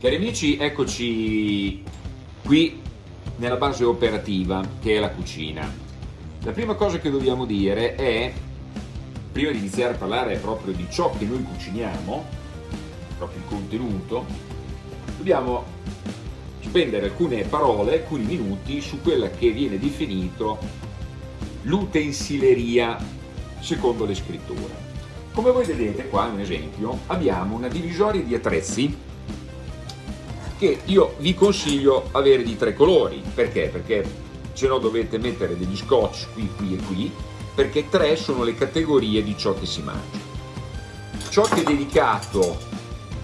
Cari amici, eccoci qui nella base operativa che è la cucina. La prima cosa che dobbiamo dire è, prima di iniziare a parlare proprio di ciò che noi cuciniamo, proprio il contenuto, dobbiamo spendere alcune parole, alcuni minuti su quella che viene definito l'utensileria secondo le scritture. Come voi vedete qua, un esempio, abbiamo una divisoria di attrezzi che io vi consiglio avere di tre colori. Perché? Perché se no dovete mettere degli scotch qui, qui e qui, perché tre sono le categorie di ciò che si mangia. Ciò che è dedicato,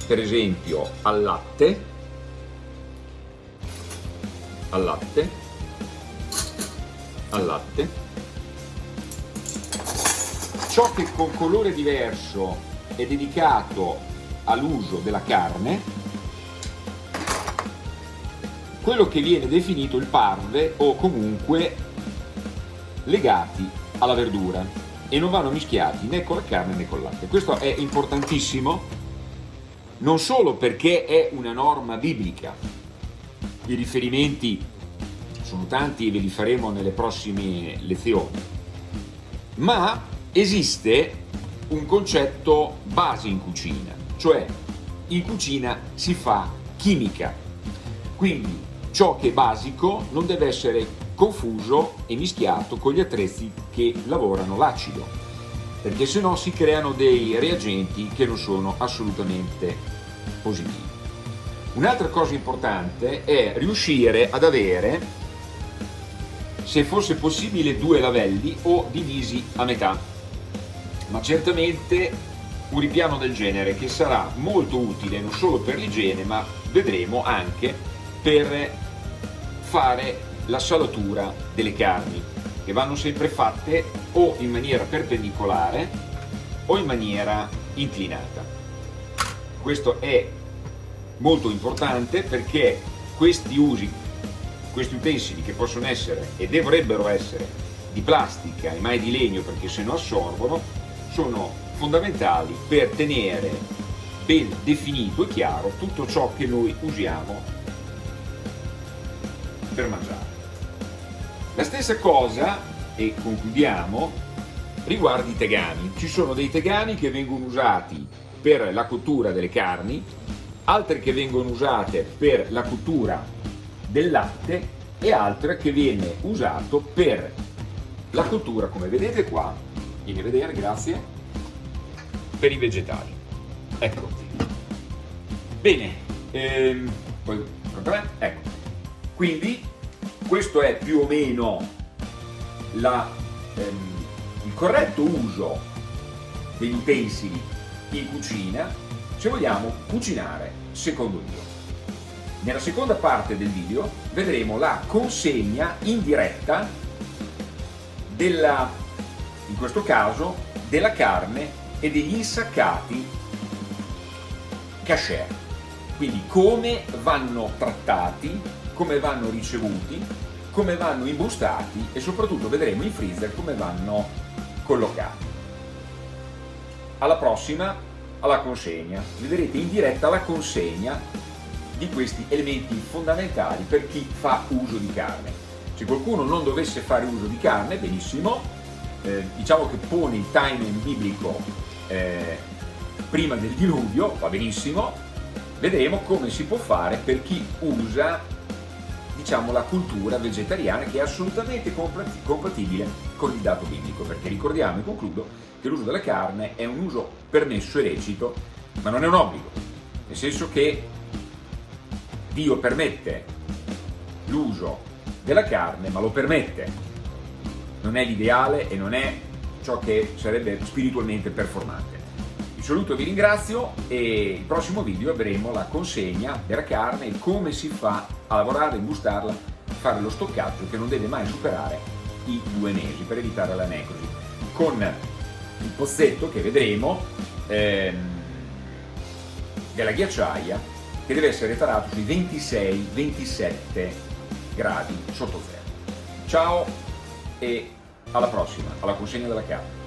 per esempio, al latte, al latte, al latte, ciò che con colore diverso è dedicato all'uso della carne, quello che viene definito il parve o comunque legati alla verdura. E non vanno mischiati né con la carne né con il latte. Questo è importantissimo non solo perché è una norma biblica, i riferimenti sono tanti e ve li faremo nelle prossime lezioni, ma esiste un concetto base in cucina, cioè in cucina si fa chimica, quindi Ciò che è basico non deve essere confuso e mischiato con gli attrezzi che lavorano l'acido, perché se no si creano dei reagenti che non sono assolutamente positivi. Un'altra cosa importante è riuscire ad avere, se fosse possibile, due lavelli o divisi a metà, ma certamente un ripiano del genere che sarà molto utile non solo per l'igiene ma vedremo anche per fare la salatura delle carni che vanno sempre fatte o in maniera perpendicolare o in maniera inclinata. Questo è molto importante perché questi usi, questi utensili che possono essere e dovrebbero essere di plastica e mai di legno perché se no assorbono, sono fondamentali per tenere ben definito e chiaro tutto ciò che noi usiamo per mangiare. La stessa cosa, e concludiamo, riguarda i tegami. Ci sono dei tegami che vengono usati per la cottura delle carni, altre che vengono usate per la cottura del latte e altre che viene usato per la cottura, come vedete qua, vieni a vedere, grazie, per i vegetali. Ecco. Bene, ehm, poi, ecco. Quindi questo è più o meno la, ehm, il corretto uso degli utensili in cucina se vogliamo cucinare secondo Dio. Nella seconda parte del video vedremo la consegna in diretta della, in questo caso, della carne e degli insaccati cashier. Quindi come vanno trattati come vanno ricevuti, come vanno imbustati e soprattutto vedremo in freezer come vanno collocati. Alla prossima, alla consegna. Vedrete in diretta la consegna di questi elementi fondamentali per chi fa uso di carne. Se qualcuno non dovesse fare uso di carne, benissimo, eh, diciamo che pone il timing biblico eh, prima del diluvio, va benissimo, vedremo come si può fare per chi usa diciamo, la cultura vegetariana che è assolutamente compatibile con il dato biblico, perché ricordiamo e concludo che l'uso della carne è un uso permesso e lecito, ma non è un obbligo, nel senso che Dio permette l'uso della carne, ma lo permette, non è l'ideale e non è ciò che sarebbe spiritualmente performante. Saluto, vi ringrazio e il prossimo video avremo la consegna della carne e come si fa a lavorare, imbustarla, fare lo stoccaggio che non deve mai superare i due mesi per evitare la necrosi. Con il pozzetto che vedremo ehm, della ghiacciaia che deve essere tarato sui 26-27 gradi sotto zero. Ciao e alla prossima, alla consegna della carne.